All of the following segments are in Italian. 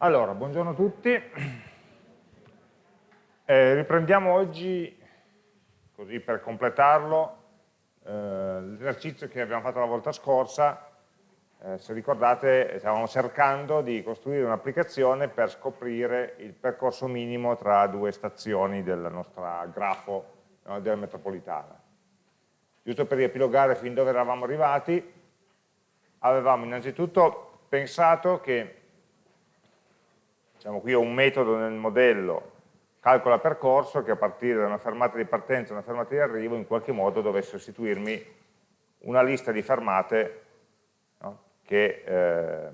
Allora, buongiorno a tutti. Eh, riprendiamo oggi, così per completarlo, eh, l'esercizio che abbiamo fatto la volta scorsa. Eh, se ricordate, stavamo cercando di costruire un'applicazione per scoprire il percorso minimo tra due stazioni del nostro grafo no, della metropolitana. Giusto per riepilogare fin dove eravamo arrivati, avevamo innanzitutto pensato che diciamo qui ho un metodo nel modello calcola percorso che a partire da una fermata di partenza e una fermata di arrivo in qualche modo dovesse restituirmi una lista di fermate no, che, eh,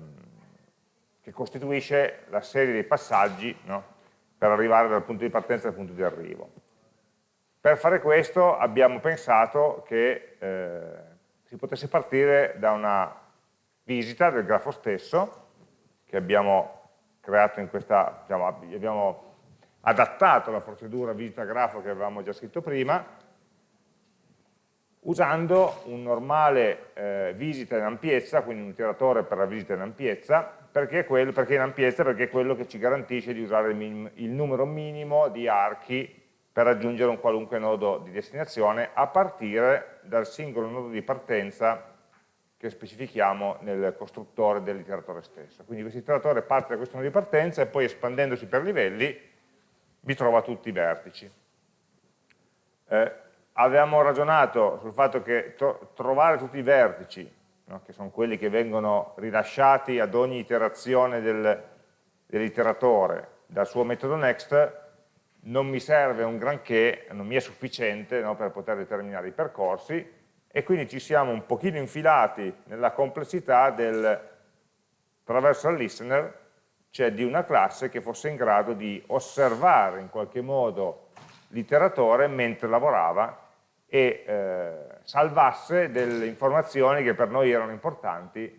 che, costituisce la serie dei passaggi no, per arrivare dal punto di partenza al punto di arrivo. Per fare questo abbiamo pensato che eh, si potesse partire da una visita del grafo stesso che abbiamo creato in questa, diciamo, abbiamo adattato la procedura visita grafo che avevamo già scritto prima, usando un normale eh, visita in ampiezza, quindi un iteratore per la visita in ampiezza, perché, quello, perché in ampiezza perché è quello che ci garantisce di usare il, minim, il numero minimo di archi per raggiungere un qualunque nodo di destinazione a partire dal singolo nodo di partenza che specifichiamo nel costruttore dell'iteratore stesso. Quindi questo iteratore parte da questo nodo di partenza e poi espandendosi per livelli vi trova tutti i vertici. Eh, avevamo ragionato sul fatto che tro trovare tutti i vertici, no, che sono quelli che vengono rilasciati ad ogni iterazione del, dell'iteratore dal suo metodo next, non mi serve un granché, non mi è sufficiente no, per poter determinare i percorsi, e quindi ci siamo un pochino infilati nella complessità del traversal listener, cioè di una classe che fosse in grado di osservare in qualche modo l'iteratore mentre lavorava e eh, salvasse delle informazioni che per noi erano importanti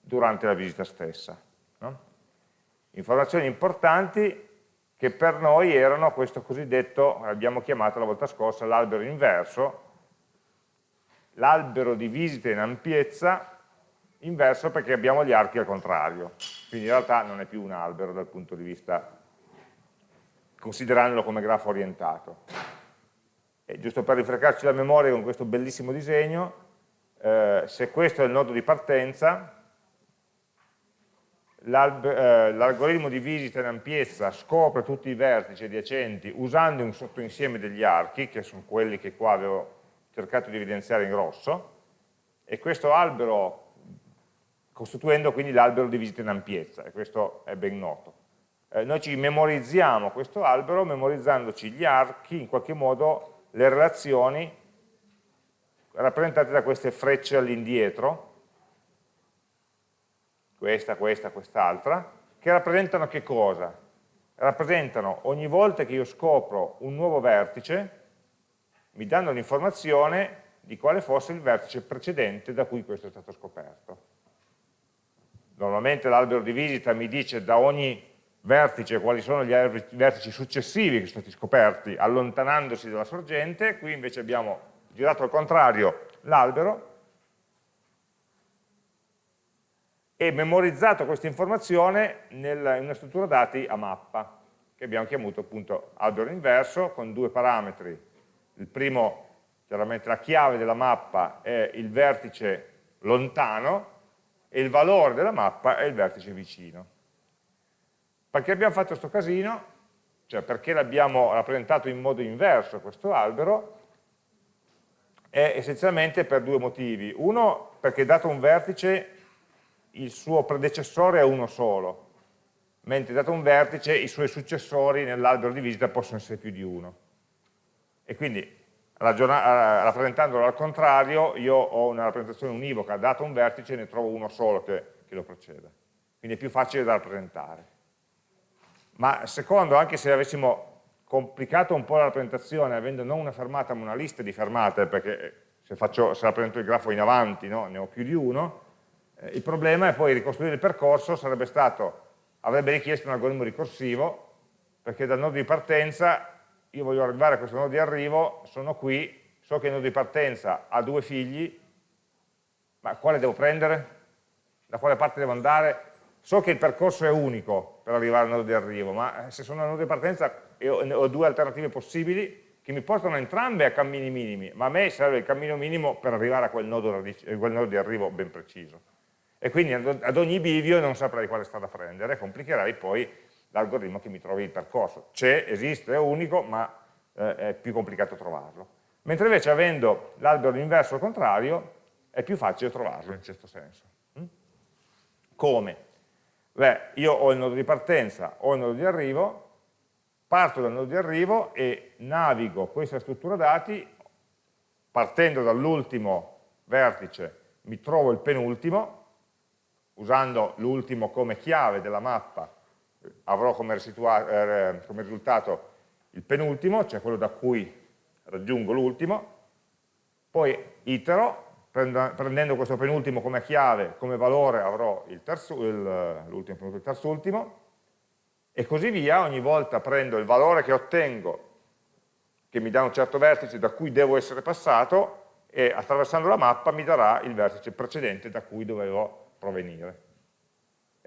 durante la visita stessa. No? Informazioni importanti che per noi erano questo cosiddetto, abbiamo chiamato la volta scorsa, l'albero inverso, l'albero di visita in ampiezza inverso perché abbiamo gli archi al contrario, quindi in realtà non è più un albero dal punto di vista, considerandolo come grafo orientato. E giusto per rifrescarci la memoria con questo bellissimo disegno, eh, se questo è il nodo di partenza, eh, l'algoritmo di visita in ampiezza scopre tutti i vertici adiacenti usando un sottoinsieme degli archi, che sono quelli che qua avevo cercato di evidenziare in rosso, e questo albero, costituendo quindi l'albero di visita in ampiezza, e questo è ben noto. Eh, noi ci memorizziamo questo albero memorizzandoci gli archi, in qualche modo le relazioni rappresentate da queste frecce all'indietro, questa, questa, quest'altra, che rappresentano che cosa? Rappresentano ogni volta che io scopro un nuovo vertice, mi danno l'informazione di quale fosse il vertice precedente da cui questo è stato scoperto. Normalmente l'albero di visita mi dice da ogni vertice quali sono gli vertici successivi che sono stati scoperti allontanandosi dalla sorgente, qui invece abbiamo girato al contrario l'albero e memorizzato questa informazione in una struttura dati a mappa, che abbiamo chiamato appunto albero inverso con due parametri il primo, chiaramente la chiave della mappa è il vertice lontano e il valore della mappa è il vertice vicino. Perché abbiamo fatto questo casino? Cioè perché l'abbiamo rappresentato in modo inverso questo albero? È essenzialmente per due motivi. Uno, perché dato un vertice il suo predecessore è uno solo, mentre dato un vertice i suoi successori nell'albero di visita possono essere più di uno e quindi eh, rappresentandolo al contrario io ho una rappresentazione univoca, dato un vertice ne trovo uno solo che, che lo preceda, quindi è più facile da rappresentare. Ma secondo, anche se avessimo complicato un po' la rappresentazione avendo non una fermata ma una lista di fermate, perché se, faccio, se rappresento il grafo in avanti no, ne ho più di uno, eh, il problema è poi ricostruire il percorso sarebbe stato, avrebbe richiesto un algoritmo ricorsivo, perché dal nodo di partenza io voglio arrivare a questo nodo di arrivo, sono qui, so che il nodo di partenza ha due figli, ma quale devo prendere? Da quale parte devo andare? so che il percorso è unico per arrivare al nodo di arrivo, ma eh, se sono al nodo di partenza e ho due alternative possibili che mi portano entrambe a cammini minimi, ma a me serve il cammino minimo per arrivare a quel nodo, quel nodo di arrivo ben preciso. E quindi ad ogni bivio non saprei quale strada prendere, complicherei poi l'algoritmo che mi trovi il percorso. C'è, esiste, è unico, ma eh, è più complicato trovarlo. Mentre invece avendo l'albero inverso al contrario, è più facile trovarlo in questo senso. Mm? Come? Beh, io ho il nodo di partenza, ho il nodo di arrivo, parto dal nodo di arrivo e navigo questa struttura dati, partendo dall'ultimo vertice mi trovo il penultimo, usando l'ultimo come chiave della mappa avrò come, eh, come risultato il penultimo, cioè quello da cui raggiungo l'ultimo, poi itero, prendendo questo penultimo come chiave, come valore avrò l'ultimo, il terzultimo, e così via, ogni volta prendo il valore che ottengo, che mi dà un certo vertice da cui devo essere passato, e attraversando la mappa mi darà il vertice precedente da cui dovevo provenire.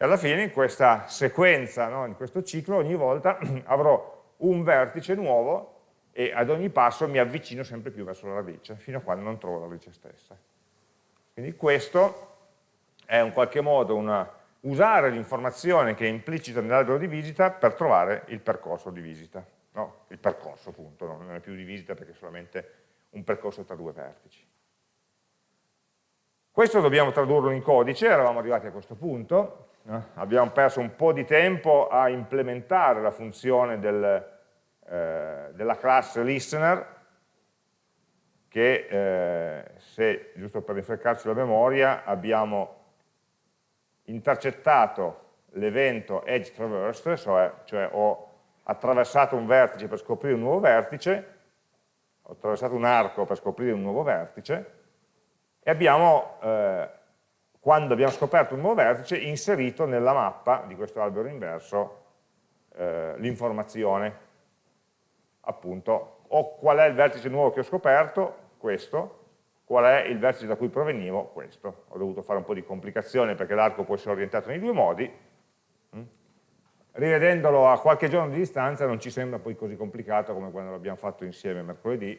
E alla fine in questa sequenza, no, in questo ciclo, ogni volta avrò un vertice nuovo e ad ogni passo mi avvicino sempre più verso la radice, fino a quando non trovo la radice stessa. Quindi questo è in qualche modo una, usare l'informazione che è implicita nell'albero di visita per trovare il percorso di visita. No? Il percorso appunto, no? non è più di visita perché è solamente un percorso tra due vertici. Questo dobbiamo tradurlo in codice, eravamo arrivati a questo punto? Abbiamo perso un po' di tempo a implementare la funzione del, eh, della classe listener, che eh, se, giusto per rinfrescarci la memoria, abbiamo intercettato l'evento edge traversed, cioè, cioè ho attraversato un vertice per scoprire un nuovo vertice, ho attraversato un arco per scoprire un nuovo vertice, e abbiamo, eh, quando abbiamo scoperto un nuovo vertice, inserito nella mappa di questo albero inverso eh, l'informazione, appunto, o qual è il vertice nuovo che ho scoperto, questo, qual è il vertice da cui provenivo, questo. Ho dovuto fare un po' di complicazione perché l'arco può essere orientato nei due modi, mm. rivedendolo a qualche giorno di distanza non ci sembra poi così complicato come quando l'abbiamo fatto insieme mercoledì,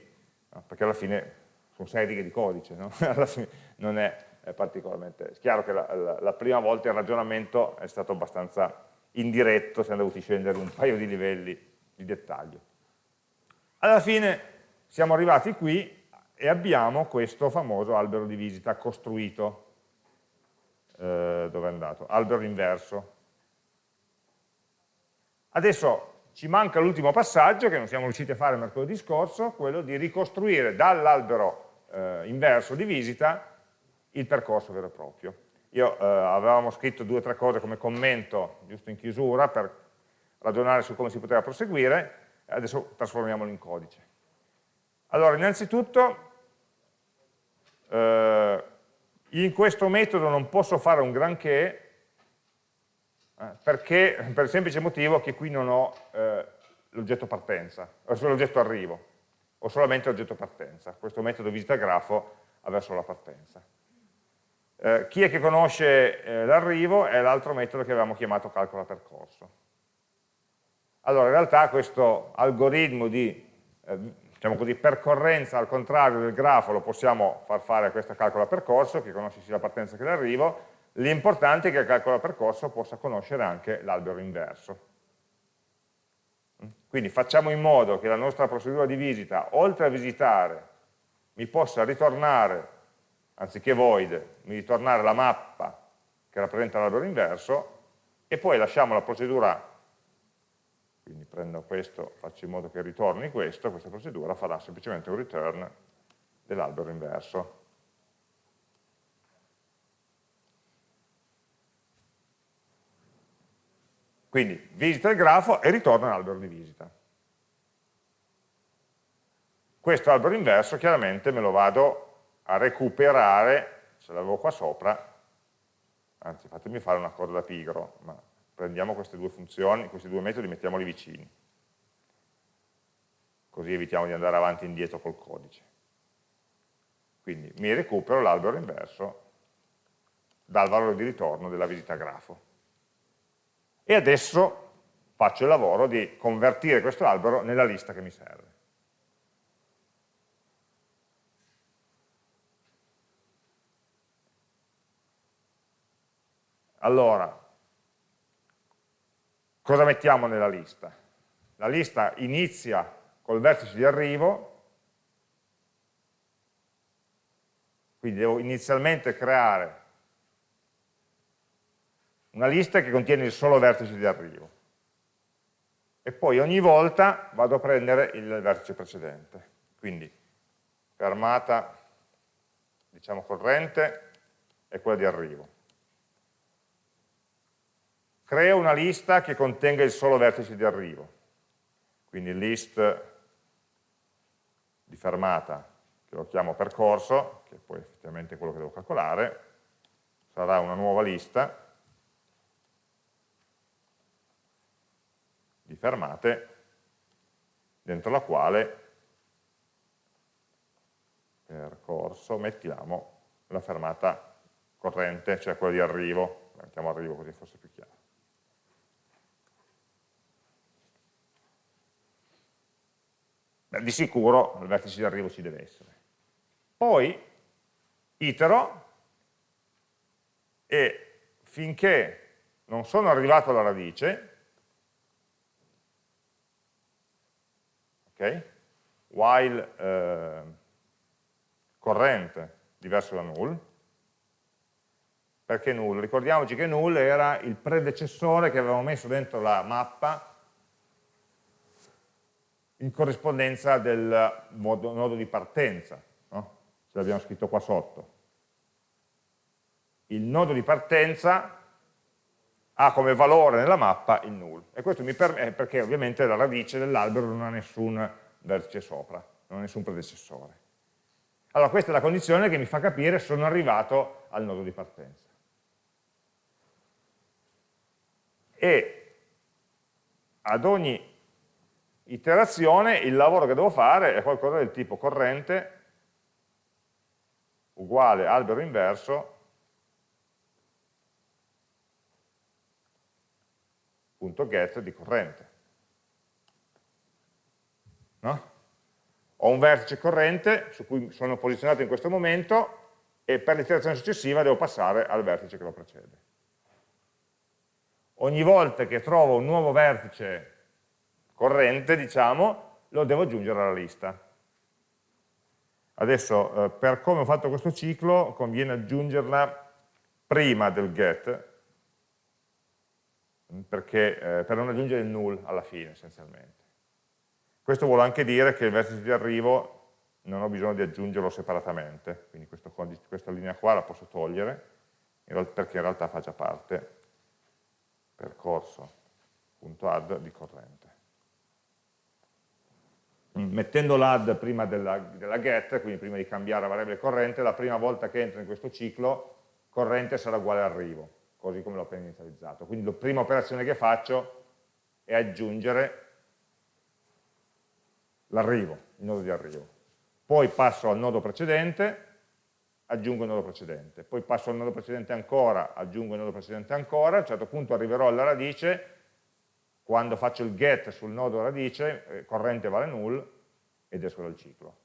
perché alla fine sono sei righe di codice, no? alla fine non è, è particolarmente... È chiaro che la, la, la, prima volta il ragionamento è stato abbastanza indiretto, siamo dovuti scendere un paio di livelli di dettaglio. Alla fine siamo arrivati qui e abbiamo questo famoso albero di visita costruito. Eh, dove è andato? Albero inverso. Adesso ci manca l'ultimo passaggio che non siamo riusciti a fare mercoledì scorso, quello di ricostruire dall'albero eh, inverso di visita il percorso vero e proprio. Io eh, avevamo scritto due o tre cose come commento, giusto in chiusura, per ragionare su come si poteva proseguire, adesso trasformiamolo in codice. Allora, innanzitutto, eh, in questo metodo non posso fare un granché, eh, perché, per il semplice motivo che qui non ho eh, l'oggetto partenza, ho solo l'oggetto arrivo, ho solamente l'oggetto partenza. Questo metodo visita grafo ha verso la partenza. Eh, chi è che conosce eh, l'arrivo è l'altro metodo che avevamo chiamato calcola percorso. Allora, in realtà questo algoritmo di eh, diciamo così, percorrenza al contrario del grafo lo possiamo far fare a questa calcola percorso, che conosce sia la partenza che l'arrivo, l'importante è che il calcola percorso possa conoscere anche l'albero inverso. Quindi facciamo in modo che la nostra procedura di visita, oltre a visitare, mi possa ritornare, anziché void, mi ritornare la mappa che rappresenta l'albero inverso, e poi lasciamo la procedura quindi prendo questo, faccio in modo che ritorni questo, questa procedura farà semplicemente un return dell'albero inverso. Quindi visita il grafo e ritorna all'albero di visita. Questo albero inverso chiaramente me lo vado a recuperare, ce l'avevo qua sopra, anzi fatemi fare una cosa da pigro, ma prendiamo queste due funzioni, questi due metodi e mettiamoli vicini. Così evitiamo di andare avanti e indietro col codice. Quindi mi recupero l'albero inverso dal valore di ritorno della visita grafo. e adesso faccio il lavoro di convertire questo albero nella lista che mi serve. Allora, cosa mettiamo nella lista? La lista inizia col vertice di arrivo, quindi devo inizialmente creare una lista che contiene il solo vertice di arrivo. E poi ogni volta vado a prendere il vertice precedente. Quindi fermata diciamo corrente e quella di arrivo creo una lista che contenga il solo vertice di arrivo quindi list di fermata che lo chiamo percorso che poi effettivamente è quello che devo calcolare sarà una nuova lista di fermate dentro la quale percorso mettiamo la fermata corrente, cioè quella di arrivo, mettiamo arrivo così fosse più chiaro. Beh, di sicuro il vertice di arrivo ci deve essere. Poi itero e finché non sono arrivato alla radice, okay? while eh, corrente diverso da null, perché null? Ricordiamoci che null era il predecessore che avevamo messo dentro la mappa in corrispondenza del modo, nodo di partenza, no? ce l'abbiamo scritto qua sotto. Il nodo di partenza ha come valore nella mappa il null. E questo mi permette, perché ovviamente la radice dell'albero non ha nessun vertice sopra, non ha nessun predecessore. Allora questa è la condizione che mi fa capire se sono arrivato al nodo di partenza. E ad ogni iterazione il lavoro che devo fare è qualcosa del tipo corrente uguale albero inverso punto get di corrente. No? Ho un vertice corrente su cui sono posizionato in questo momento e per l'iterazione successiva devo passare al vertice che lo precede. Ogni volta che trovo un nuovo vertice corrente, diciamo, lo devo aggiungere alla lista. Adesso, eh, per come ho fatto questo ciclo, conviene aggiungerla prima del get, perché, eh, per non aggiungere il null alla fine essenzialmente. Questo vuole anche dire che il vertice di arrivo non ho bisogno di aggiungerlo separatamente, quindi questo, questa linea qua la posso togliere, perché in realtà fa già parte percorso.add di corrente. Mettendo l'add prima della, della, get, quindi prima di cambiare la variabile corrente, la prima volta che entro in questo ciclo, corrente sarà uguale arrivo così come l'ho appena inizializzato. Quindi la prima operazione che faccio è aggiungere l'arrivo, il nodo di arrivo. Poi passo al nodo precedente, aggiungo il nodo precedente. Poi passo al nodo precedente ancora, aggiungo il nodo precedente ancora, a un certo punto arriverò alla radice, quando faccio il get sul nodo radice, eh, corrente vale null, ed esco dal ciclo.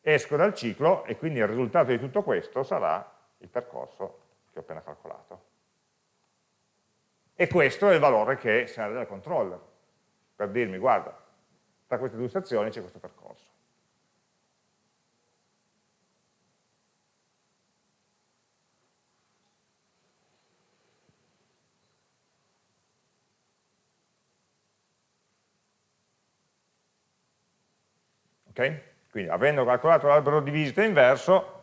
Esco dal ciclo e quindi il risultato di tutto questo sarà il percorso che ho appena calcolato. E questo è il valore che serve dal controller, per dirmi, guarda, tra queste due stazioni c'è questo percorso. Ok? Quindi avendo calcolato l'albero di visita inverso,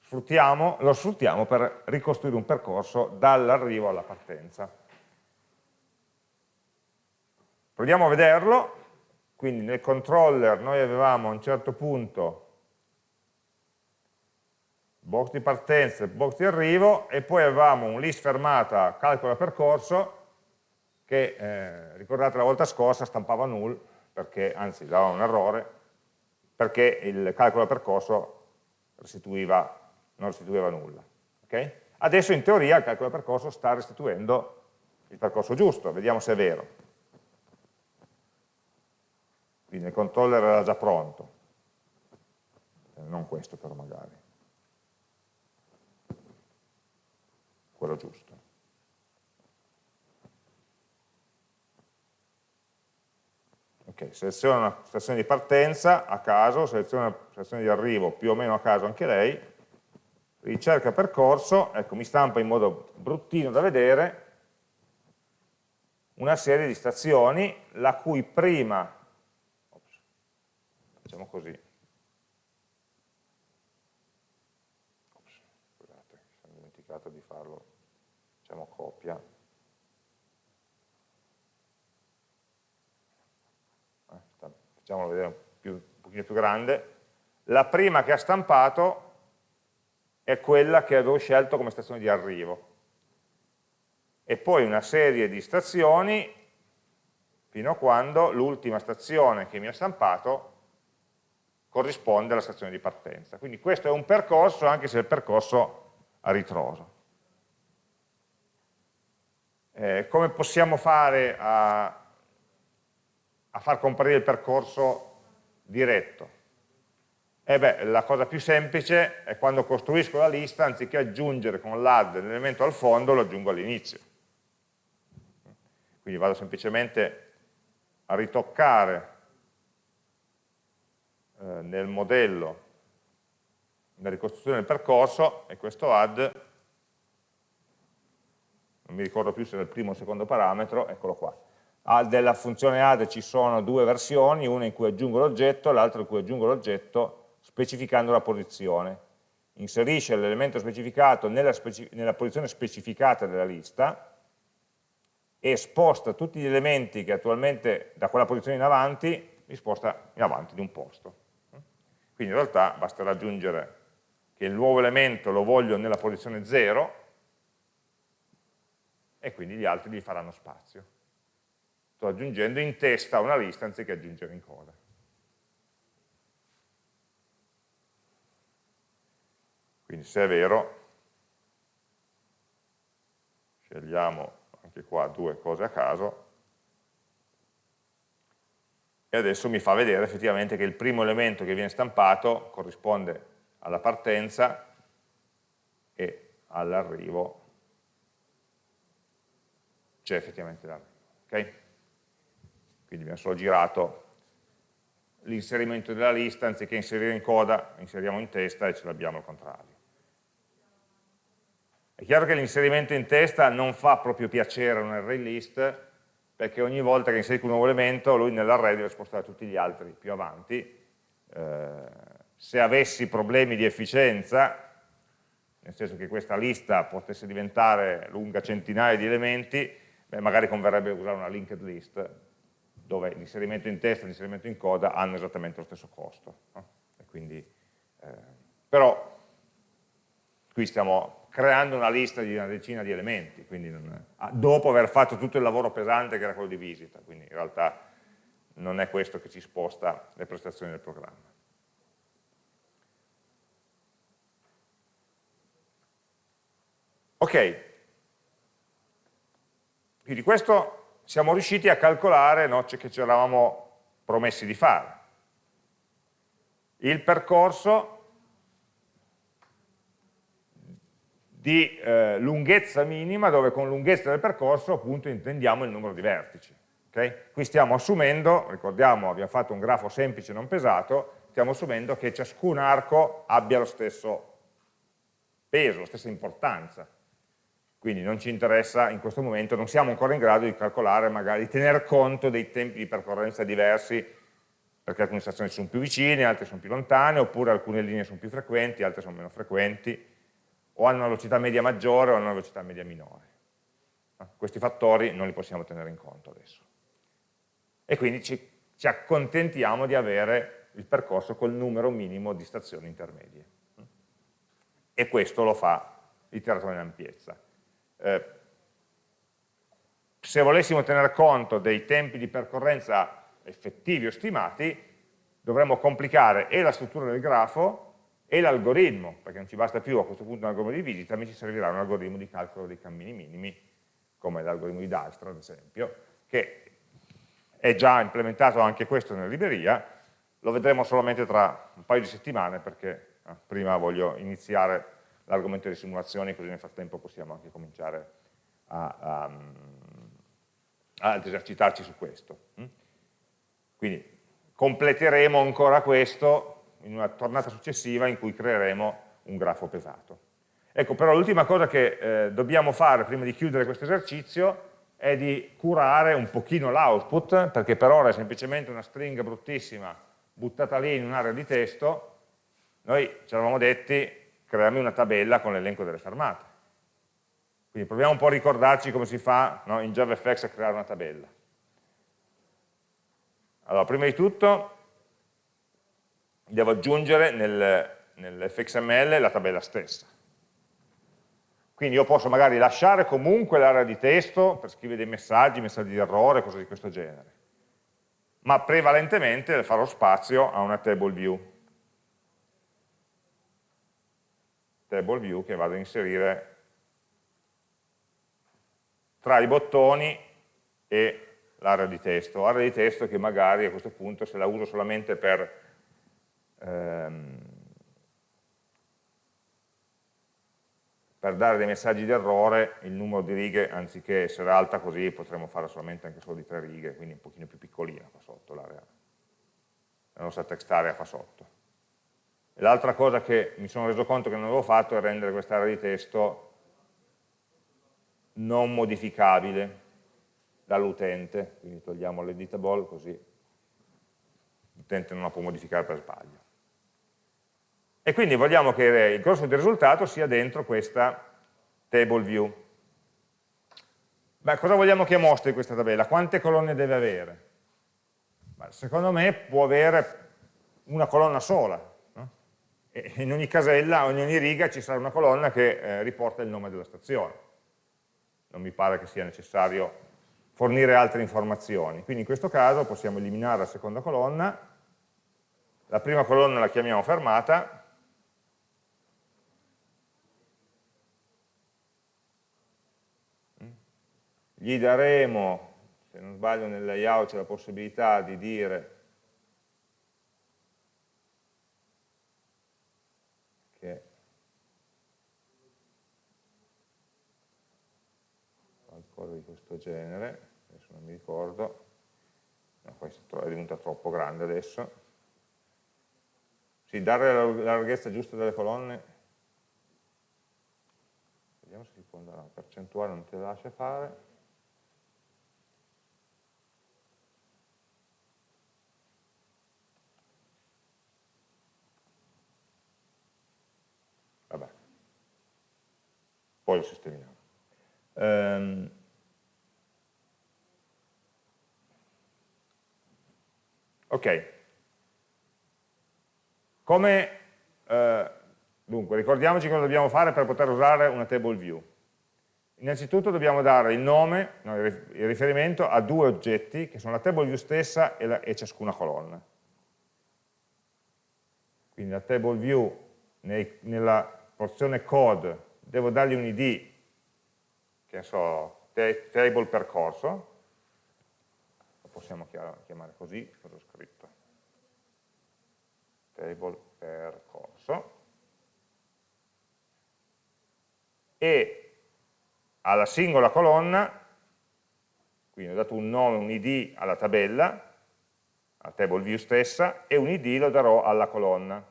sfruttiamo, lo sfruttiamo per ricostruire un percorso dall'arrivo alla partenza. Proviamo a vederlo, quindi nel controller noi avevamo a un certo punto box di partenza e box di arrivo e poi avevamo un list fermata calcola percorso che, eh, ricordate la volta scorsa, stampava null, perché, anzi dava un errore, perché il calcolo percorso restituiva non restituiva nulla. Okay? Adesso in teoria il calcolo del percorso sta restituendo il percorso giusto, vediamo se è vero. Quindi il controller era già pronto, eh, non questo però magari, quello giusto. Ok, seleziono una stazione di partenza a caso, seleziono una stazione di arrivo più o meno a caso anche lei, ricerca percorso, ecco mi stampa in modo bruttino da vedere una serie di stazioni la cui prima, ops, facciamo così, ops, scusate, mi sono dimenticato di farlo, facciamo copia, eh, facciamolo vedere più, un pochino più grande, la prima che ha stampato è quella che avevo scelto come stazione di arrivo. E poi una serie di stazioni fino a quando l'ultima stazione che mi ha stampato corrisponde alla stazione di partenza. Quindi questo è un percorso anche se è il percorso a ritroso. Eh, come possiamo fare a, a far comparire il percorso diretto? E beh, la cosa più semplice è quando costruisco la lista, anziché aggiungere con l'add l'elemento al fondo, lo aggiungo all'inizio. Quindi vado semplicemente a ritoccare eh, nel modello la ricostruzione del percorso e questo add, non mi ricordo più se era il primo o il secondo parametro, eccolo qua. Della funzione add ci sono due versioni, una in cui aggiungo l'oggetto, l'altra in cui aggiungo l'oggetto specificando la posizione. Inserisce l'elemento specificato nella, speci nella posizione specificata della lista e sposta tutti gli elementi che attualmente da quella posizione in avanti, li sposta in avanti di un posto. Quindi in realtà basta raggiungere che il nuovo elemento lo voglio nella posizione 0 e quindi gli altri gli faranno spazio. Sto aggiungendo in testa una lista anziché aggiungere in coda. Quindi se è vero, scegliamo anche qua due cose a caso, e adesso mi fa vedere effettivamente che il primo elemento che viene stampato corrisponde alla partenza e all'arrivo c'è effettivamente l'arrivo. Okay? Quindi abbiamo solo girato l'inserimento della lista, anziché inserire in coda, inseriamo in testa e ce l'abbiamo al contrario. È chiaro che l'inserimento in testa non fa proprio piacere a un array list, perché ogni volta che inserisco un nuovo elemento, lui nell'array deve spostare tutti gli altri più avanti. Eh, se avessi problemi di efficienza, nel senso che questa lista potesse diventare lunga centinaia di elementi, beh, magari converrebbe usare una linked list, dove l'inserimento in testa e l'inserimento in coda hanno esattamente lo stesso costo. No? Quindi, eh, però qui stiamo creando una lista di una decina di elementi, non, ah, dopo aver fatto tutto il lavoro pesante che era quello di visita, quindi in realtà non è questo che ci sposta le prestazioni del programma. Ok, quindi questo siamo riusciti a calcolare no, che ci eravamo promessi di fare. Il percorso di eh, lunghezza minima, dove con lunghezza del percorso appunto intendiamo il numero di vertici. Okay? Qui stiamo assumendo, ricordiamo abbiamo fatto un grafo semplice non pesato, stiamo assumendo che ciascun arco abbia lo stesso peso, la stessa importanza. Quindi non ci interessa in questo momento, non siamo ancora in grado di calcolare, magari di tener conto dei tempi di percorrenza diversi, perché alcune stazioni sono più vicine, altre sono più lontane, oppure alcune linee sono più frequenti, altre sono meno frequenti, o hanno una velocità media maggiore o hanno una velocità media minore. Questi fattori non li possiamo tenere in conto adesso. E quindi ci, ci accontentiamo di avere il percorso col numero minimo di stazioni intermedie. E questo lo fa l'iteratore in ampiezza. Eh, se volessimo tener conto dei tempi di percorrenza effettivi o stimati, dovremmo complicare e la struttura del grafo e l'algoritmo, perché non ci basta più a questo punto un algoritmo di visita, mi ci servirà un algoritmo di calcolo dei cammini minimi, come l'algoritmo di Dijkstra ad esempio, che è già implementato anche questo nella libreria, lo vedremo solamente tra un paio di settimane perché eh, prima voglio iniziare l'argomento delle simulazioni così nel frattempo possiamo anche cominciare a, a, ad esercitarci su questo. Mm? Quindi completeremo ancora questo in una tornata successiva in cui creeremo un grafo pesato. Ecco, però l'ultima cosa che eh, dobbiamo fare prima di chiudere questo esercizio è di curare un pochino l'output, perché per ora è semplicemente una stringa bruttissima buttata lì in un'area di testo, noi ci eravamo detti creiamo una tabella con l'elenco delle fermate. Quindi proviamo un po' a ricordarci come si fa no, in JavaFX a creare una tabella. Allora, prima di tutto devo aggiungere nel, nell'fxml la tabella stessa. Quindi io posso magari lasciare comunque l'area di testo per scrivere dei messaggi, messaggi di errore, cose di questo genere, ma prevalentemente farò spazio a una table view. Table view che vado a inserire tra i bottoni e l'area di testo. Area di testo che magari a questo punto se la uso solamente per ehm, per dare dei messaggi di errore il numero di righe, anziché essere alta così, potremmo fare solamente anche solo di tre righe, quindi un pochino più piccolina qua sotto l'area, la nostra text area qua sotto. L'altra cosa che mi sono reso conto che non avevo fatto è rendere quest'area di testo non modificabile dall'utente, quindi togliamo l'editable così l'utente non la può modificare per sbaglio e quindi vogliamo che il grosso del risultato sia dentro questa table view. Beh, cosa vogliamo che mostri questa tabella? Quante colonne deve avere? Beh, secondo me può avere una colonna sola. In ogni casella, in ogni riga ci sarà una colonna che eh, riporta il nome della stazione. Non mi pare che sia necessario fornire altre informazioni. Quindi in questo caso possiamo eliminare la seconda colonna, la prima colonna la chiamiamo fermata, gli daremo, se non sbaglio nel layout c'è la possibilità di dire che qualcosa di questo genere, adesso non mi ricordo, no, questo è diventato troppo grande adesso, sì, dare la larghezza giusta delle colonne, vediamo se si può andare, la percentuale non te la lascia fare, poi lo sistemiamo. Um, ok, come, eh, dunque, ricordiamoci cosa dobbiamo fare per poter usare una table view. Innanzitutto dobbiamo dare il nome, no, il riferimento a due oggetti che sono la table view stessa e, la, e ciascuna colonna. Quindi la table view nei, nella porzione code devo dargli un id, che so, table percorso, possiamo chiamare così, cosa ho scritto? Table percorso, e alla singola colonna, quindi ho dato un nome, un id alla tabella, alla table view stessa, e un id lo darò alla colonna,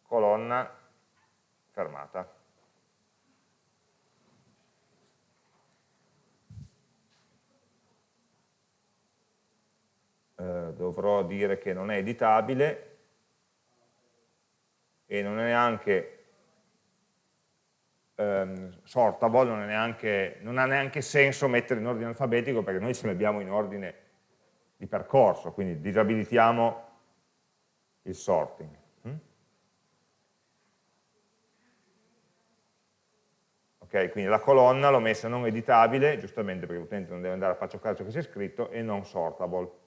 colonna fermata. Eh, dovrò dire che non è editabile e non è neanche ehm, sortable, non, neanche, non, ha neanche senso mettere in ordine alfabetico perché noi ce l'abbiamo in ordine di percorso, quindi disabilitiamo il sorting. Mm? Ok, quindi la colonna l'ho messa non editabile, giustamente perché l'utente non deve andare a paccioccare ciò che c'è scritto, e non sortable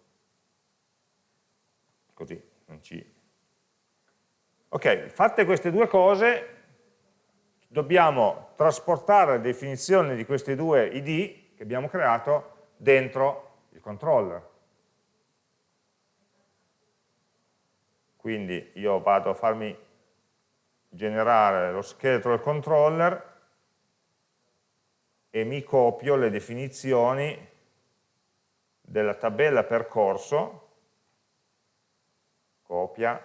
così non ci Ok, fatte queste due cose, dobbiamo trasportare la definizione di questi due id che abbiamo creato dentro il controller. Quindi io vado a farmi generare lo scheletro del controller e mi copio le definizioni della tabella percorso, copia,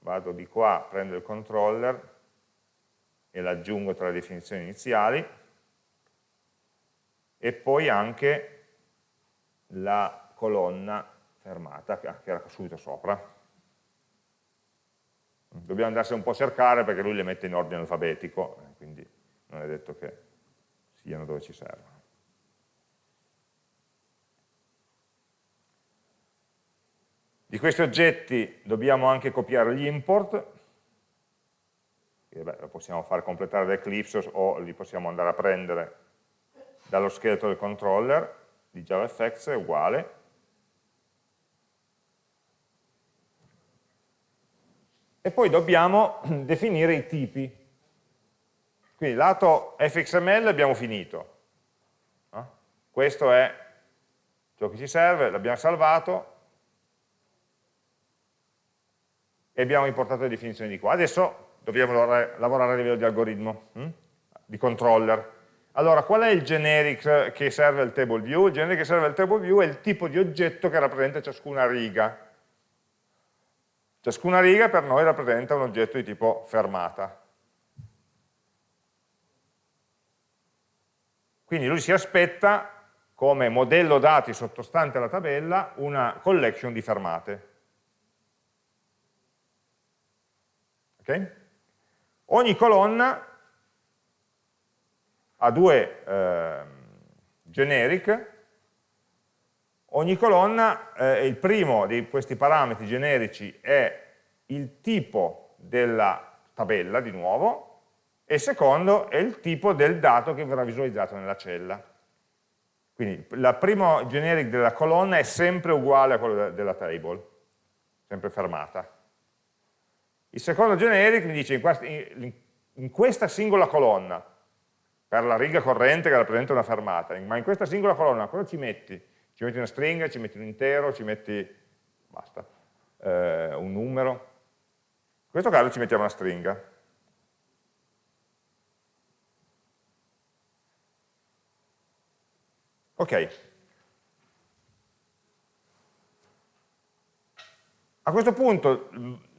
vado di qua, prendo il controller e l'aggiungo tra le definizioni iniziali e poi anche la colonna fermata che era subito sopra. Dobbiamo andarsi un po' a cercare perché lui le mette in ordine alfabetico, quindi non è detto che siano dove ci servono. Di questi oggetti dobbiamo anche copiare gli import, che beh, lo possiamo fare completare da Eclipse o li possiamo andare a prendere dallo scheletro del controller di JavaFX, è uguale. E poi dobbiamo definire i tipi. Quindi lato fxml abbiamo finito. Questo è ciò che ci serve, l'abbiamo salvato, e abbiamo importato le definizioni di qua. Adesso dobbiamo lavorare a livello di algoritmo, hm? di controller. Allora, qual è il generic che serve al table view? Il generic che serve al table view è il tipo di oggetto che rappresenta ciascuna riga. Ciascuna riga per noi rappresenta un oggetto di tipo fermata. Quindi lui si aspetta come modello dati sottostante alla tabella una collection di fermate. Okay? Ogni colonna ha due eh, generic, ogni colonna, eh, il primo di questi parametri generici è il tipo della tabella, di nuovo, e il secondo è il tipo del dato che verrà visualizzato nella cella. Quindi il primo generic della colonna è sempre uguale a quello della table, sempre fermata. Il secondo generic mi dice in questa, in questa singola colonna, per la riga corrente che rappresenta una fermata, ma in questa singola colonna cosa ci metti? Ci metti una stringa, ci metti un intero, ci metti, basta, eh, un numero. In questo caso ci mettiamo una stringa. Ok. A questo punto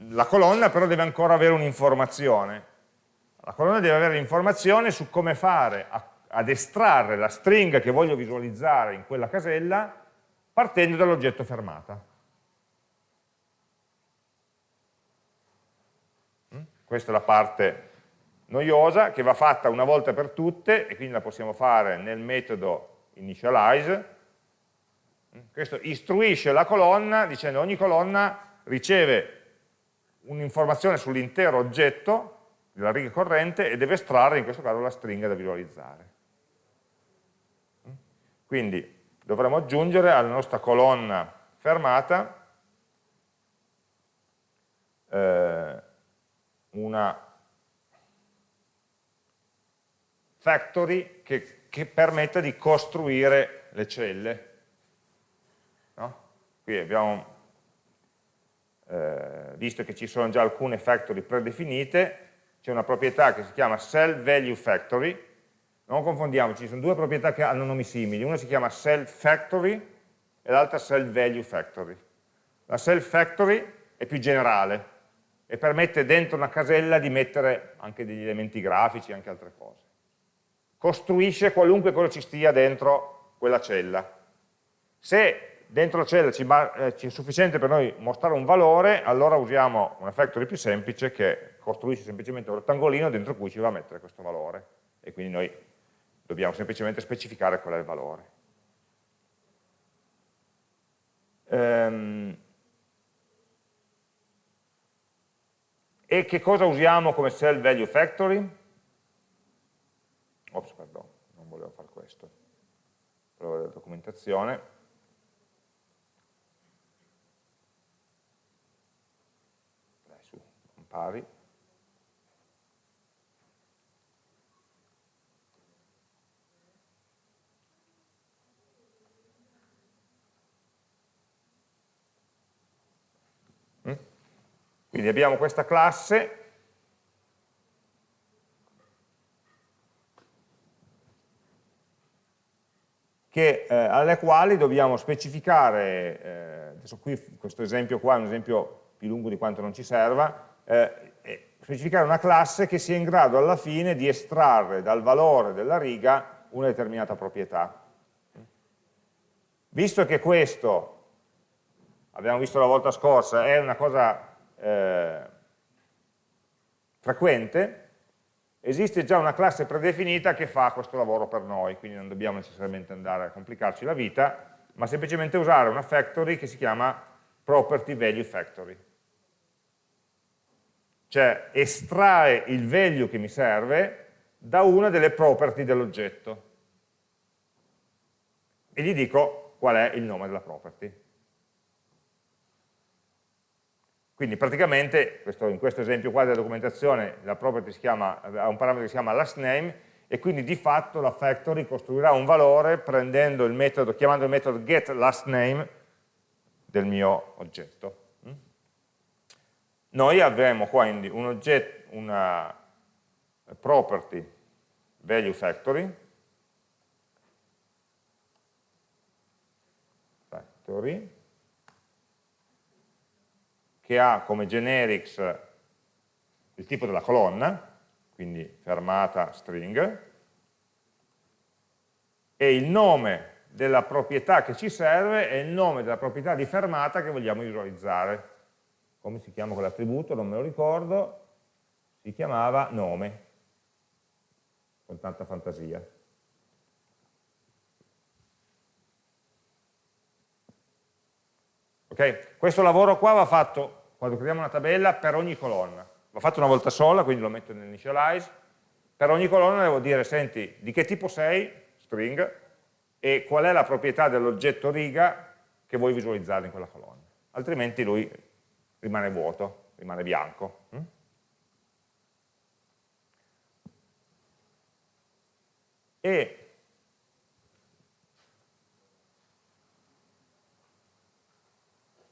la colonna però deve ancora avere un'informazione. La colonna deve avere l'informazione su come fare a, ad estrarre la stringa che voglio visualizzare in quella casella partendo dall'oggetto fermata. Mm? Questa è la parte noiosa che va fatta una volta per tutte e quindi la possiamo fare nel metodo initialize. Mm? Questo istruisce la colonna dicendo ogni colonna riceve un'informazione sull'intero oggetto della riga corrente e deve estrarre in questo caso la stringa da visualizzare. Quindi dovremo aggiungere alla nostra colonna fermata eh, una factory che, che, permetta di costruire le celle. No? Qui abbiamo eh, visto che ci sono già alcune factory predefinite, c'è una proprietà che si chiama cell value factory, non confondiamoci, ci sono due proprietà che hanno nomi simili, una si chiama cell factory e l'altra cell value factory. La cell factory è più generale e permette dentro una casella di mettere anche degli elementi grafici, anche altre cose. Costruisce qualunque cosa ci stia dentro quella cella. Se dentro la cella ci, eh, è sufficiente per noi mostrare un valore, allora usiamo una factory più semplice che costruisce semplicemente un rettangolino dentro cui ci va a mettere questo valore e quindi noi dobbiamo semplicemente specificare qual è il valore. Ehm, e che cosa usiamo come cell value factory? Ops, pardon, non volevo fare questo. Provo la documentazione. pari, mm? Quindi abbiamo questa classe. Che, eh, alle quali dobbiamo specificare, eh, adesso qui questo esempio qua è un esempio più lungo di quanto non ci serva, eh, specificare una classe che sia in grado alla fine di estrarre dal valore della riga una determinata proprietà. Visto che questo, abbiamo visto la volta scorsa, è una cosa eh, frequente, esiste già una classe predefinita che fa questo lavoro per noi, quindi non dobbiamo necessariamente andare a complicarci la vita, ma semplicemente usare una factory che si chiama property value factory. Cioè estrae il value che mi serve da una delle property dell'oggetto e gli dico qual è il nome della property. Quindi praticamente, questo, in questo esempio qua della documentazione, la property chiama, ha un parametro che si chiama lastName e quindi di fatto la factory costruirà un valore prendendo il metodo, chiamando il metodo getLastName del mio oggetto. Noi avremo quindi un oggetto, una property value factory, factory. Che ha come generics il tipo della colonna, quindi fermata string, e il nome della proprietà che ci serve è il nome della proprietà di fermata che vogliamo visualizzare. Come si chiama quell'attributo? Non me lo ricordo, si chiamava nome, con tanta fantasia. Okay? Questo lavoro qua va fatto quando creiamo una tabella per ogni colonna. Va fatto una volta sola, quindi lo metto nell'initialize. Per ogni colonna devo dire, senti, di che tipo sei, string, e qual è la proprietà dell'oggetto riga che vuoi visualizzare in quella colonna. Altrimenti lui rimane vuoto, rimane bianco. Mm? E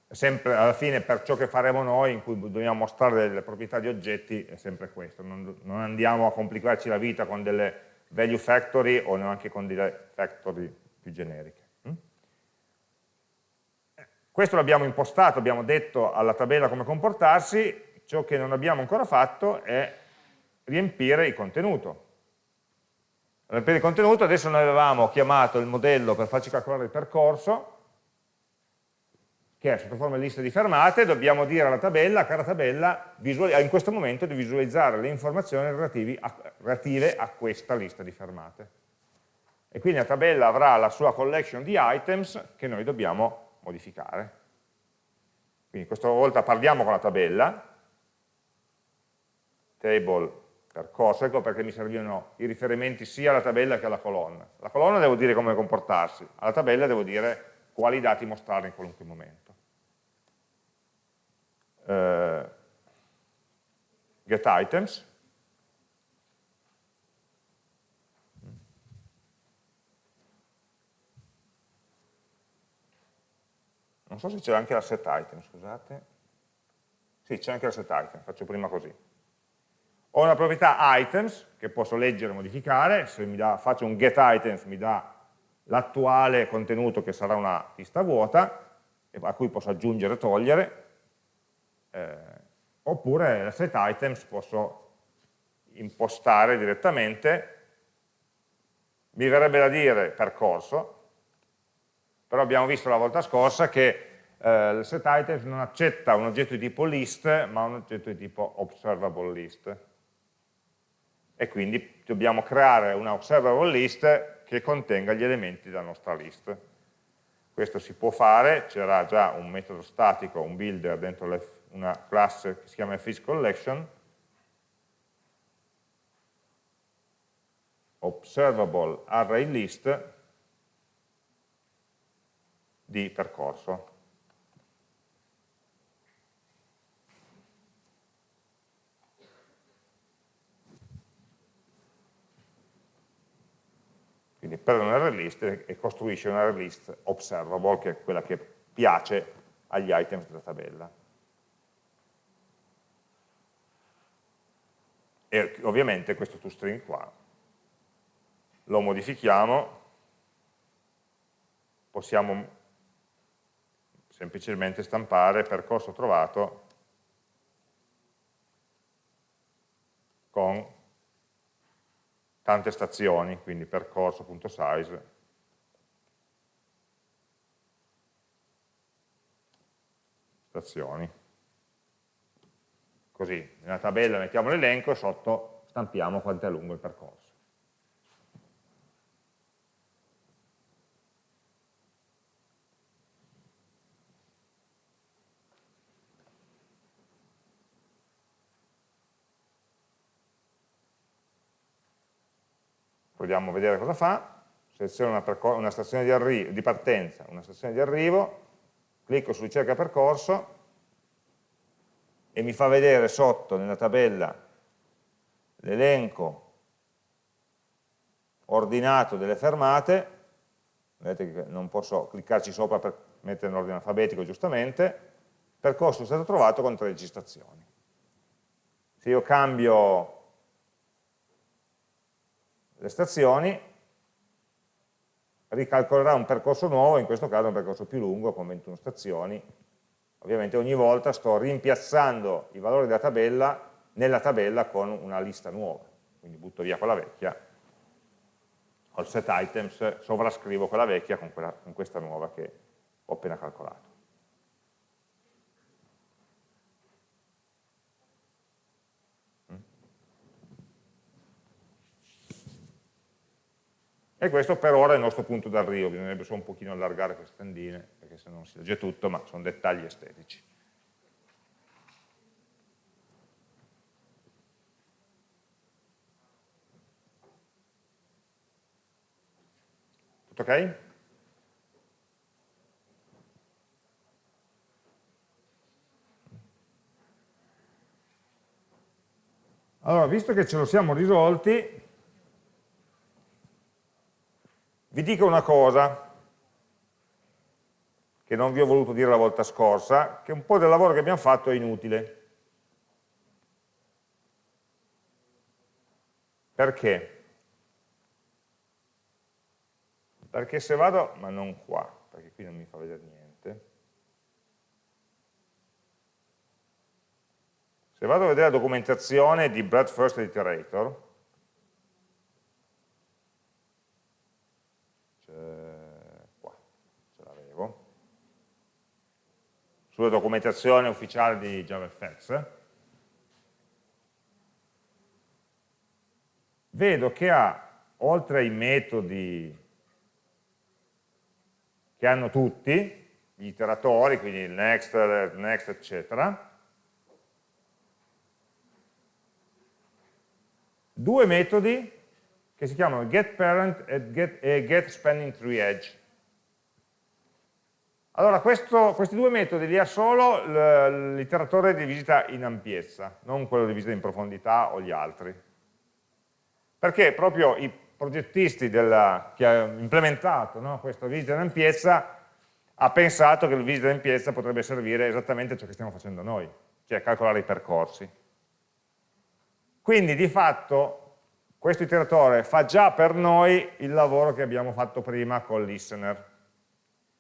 sempre alla fine per ciò che faremo noi, in cui dobbiamo mostrare delle proprietà di oggetti, è sempre questo, non, non andiamo a complicarci la vita con delle value factory o neanche con delle factory più generiche. Questo l'abbiamo impostato, abbiamo detto alla tabella come comportarsi, ciò che non abbiamo ancora fatto è riempire il contenuto. Riempire il contenuto, adesso noi avevamo chiamato il modello per farci calcolare il percorso, che è sotto forma di lista di fermate, dobbiamo dire alla tabella, cara tabella, in questo momento di visualizzare le informazioni relative a questa lista di fermate. E quindi la tabella avrà la sua collection di items che noi dobbiamo modificare. Quindi questa volta parliamo con la tabella, table percorso, ecco perché mi servivano i riferimenti sia alla tabella che alla colonna. La colonna devo dire come comportarsi, alla tabella devo dire quali dati mostrare in qualunque momento eh, getItems, non so se c'è anche la setItem, scusate, sì c'è anche la setItem, faccio prima così. Ho una proprietà items che posso leggere e modificare, se mi dà, faccio un getItems mi dà l'attuale contenuto che sarà una lista vuota, a cui posso aggiungere e togliere, eh, oppure la set items posso impostare direttamente, mi verrebbe da dire percorso, però abbiamo visto la volta scorsa che eh, il set items non accetta un oggetto di tipo list, ma un oggetto di tipo observable list. E quindi dobbiamo creare una observable list che contenga gli elementi della nostra list. Questo si può fare, c'era già un metodo statico, un builder dentro le una classe che si chiama fish collection, observable array list di percorso. Quindi prende un array list e costruisce un array list observable, che è quella che piace agli items della tabella. e ovviamente questo toString qua lo modifichiamo, possiamo semplicemente stampare percorso trovato con tante stazioni, quindi percorso.size stazioni. Così, nella tabella mettiamo l'elenco e sotto stampiamo quanto è lungo il percorso. A vedere cosa fa, seleziono una, una stazione di, di partenza, una stazione di arrivo, clicco su ricerca percorso e mi fa vedere sotto nella tabella l'elenco ordinato delle fermate, vedete che non posso cliccarci sopra per mettere in ordine alfabetico giustamente, percorso è stato trovato con 13 stazioni. Se io cambio le stazioni, ricalcolerà un percorso nuovo, in questo caso un percorso più lungo con 21 stazioni. Ovviamente ogni volta sto rimpiazzando i valori della tabella nella tabella con una lista nuova, quindi butto via quella vecchia, col set items sovrascrivo quella vecchia con, quella, con questa nuova che ho appena calcolato. E questo per ora è il nostro punto d'arrivo, bisognerebbe solo un pochino allargare queste tendine, perché se non si legge tutto, ma sono dettagli estetici. Tutto ok? Allora, visto che ce lo siamo risolti, Dico una cosa, che non vi ho voluto dire la volta scorsa, che un po' del lavoro che abbiamo fatto è inutile. Perché? Perché se vado, ma non qua, perché qui non mi fa vedere niente, se vado a vedere la documentazione di Bread Iterator, sulla documentazione ufficiale di JavaFX, vedo che ha, oltre ai metodi che hanno tutti, gli iteratori, quindi il next, il next eccetera, due metodi che si chiamano getParent e, get, getSpanningTreeEdge. Allora, questo, questi due metodi li ha solo l'iteratore di visita in ampiezza, non quello di visita in profondità o gli altri. Perché proprio i progettisti della, che hanno implementato no, questa visita in ampiezza ha pensato che la visita in ampiezza potrebbe servire esattamente a ciò che stiamo facendo noi, cioè calcolare i percorsi. Quindi di fatto questo iteratore fa già per noi il lavoro che abbiamo fatto prima col listener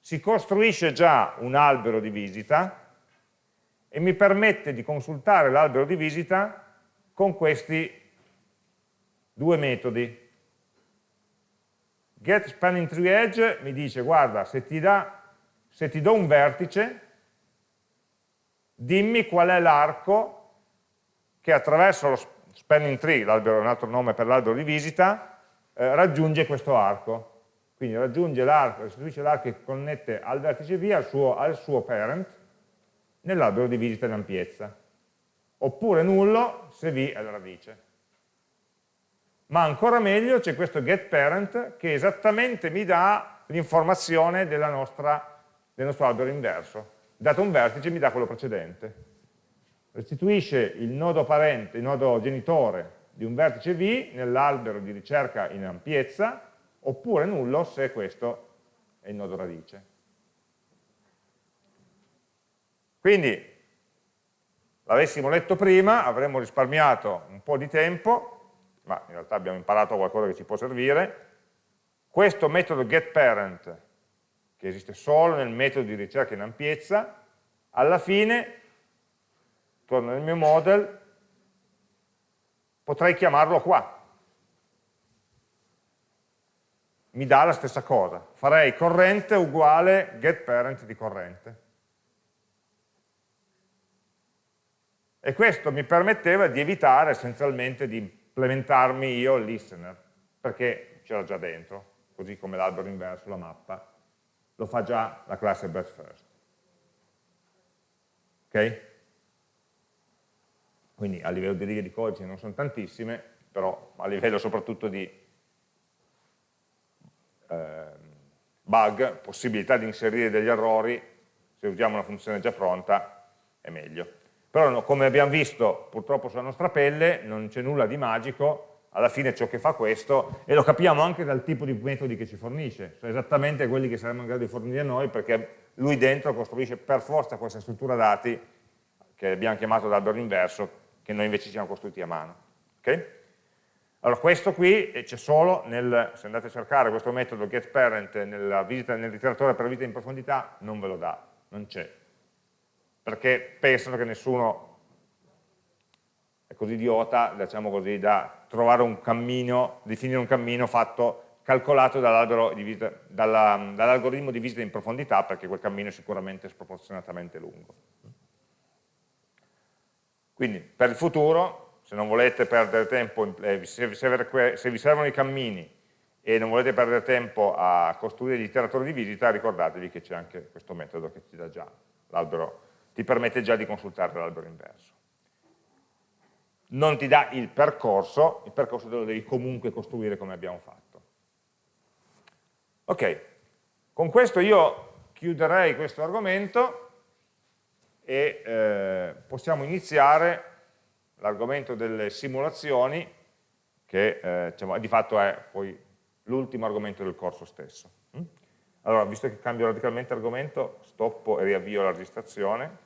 si costruisce già un albero di visita e mi permette di consultare l'albero di visita con questi due metodi. Get spanning tree edge mi dice guarda se ti, da, se ti do un vertice dimmi qual è l'arco che attraverso lo spanning tree, l'albero è un altro nome per l'albero di visita, eh, raggiunge questo arco quindi raggiunge l'arco, restituisce l'arco che connette al vertice V al suo, al suo parent nell'albero di visita in ampiezza, oppure nullo se V è la radice. Ma ancora meglio c'è questo getParent che esattamente mi dà l'informazione del nostro albero inverso. Dato un vertice mi dà quello precedente. Restituisce il nodo parente, il nodo genitore di un vertice V nell'albero di ricerca in ampiezza oppure nullo se questo è il nodo radice. Quindi l'avessimo letto prima avremmo risparmiato un po' di tempo, ma in realtà abbiamo imparato qualcosa che ci può servire. Questo metodo getParent, che esiste solo nel metodo di ricerca in ampiezza, alla fine, torno nel mio model, potrei chiamarlo qua. Mi dà la stessa cosa. Farei corrente uguale getParent di corrente. E questo mi permetteva di evitare essenzialmente di implementarmi io il listener, perché c'era già dentro, così come l'albero inverso, la mappa, lo fa già la classe Birth First. Ok? Quindi a livello di righe di codice non sono tantissime, però a livello soprattutto di eh, bug, possibilità di inserire degli errori, se usiamo una funzione già pronta è meglio. Però no, come abbiamo visto purtroppo sulla nostra pelle non c'è nulla di magico, alla fine ciò che fa questo, e lo capiamo anche dal tipo di metodi che ci fornisce, sono esattamente quelli che saremmo in grado di fornire noi perché lui dentro costruisce per forza questa struttura dati che abbiamo chiamato d'albero inverso, che noi invece ci siamo costruiti a mano. Okay? Allora questo qui c'è solo nel, se andate a cercare questo metodo getParent nel, nel ritiratore per visita in profondità, non ve lo dà, non c'è perché pensano che nessuno è così idiota, diciamo così, da trovare un cammino, definire un cammino fatto, calcolato dall'algoritmo dall di visita in profondità, perché quel cammino è sicuramente sproporzionatamente lungo. Quindi per il futuro, se non volete perdere tempo, eh, se vi servono i cammini e non volete perdere tempo a costruire gli iteratori di visita, ricordatevi che c'è anche questo metodo che ti dà già l'albero ti permette già di consultare l'albero inverso. Non ti dà il percorso, il percorso te lo devi comunque costruire come abbiamo fatto. Ok, con questo io chiuderei questo argomento e eh, possiamo iniziare l'argomento delle simulazioni, che eh, diciamo, di fatto è poi l'ultimo argomento del corso stesso. Mm? Allora, visto che cambio radicalmente argomento, stoppo e riavvio la registrazione.